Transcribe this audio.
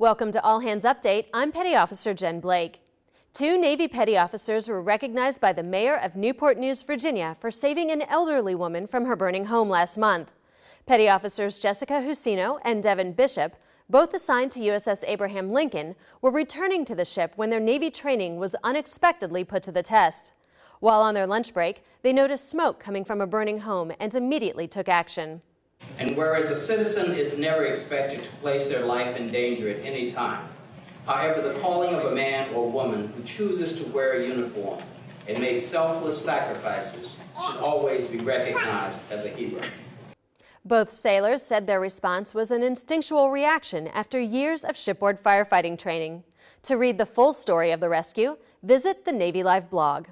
Welcome to All Hands Update. I'm Petty Officer Jen Blake. Two Navy petty officers were recognized by the mayor of Newport News, Virginia for saving an elderly woman from her burning home last month. Petty officers Jessica Husino and Devin Bishop, both assigned to USS Abraham Lincoln, were returning to the ship when their Navy training was unexpectedly put to the test. While on their lunch break, they noticed smoke coming from a burning home and immediately took action. And whereas a citizen is never expected to place their life in danger at any time, however, the calling of a man or woman who chooses to wear a uniform and make selfless sacrifices should always be recognized as a hero. Both sailors said their response was an instinctual reaction after years of shipboard firefighting training. To read the full story of the rescue, visit the Navy Live blog.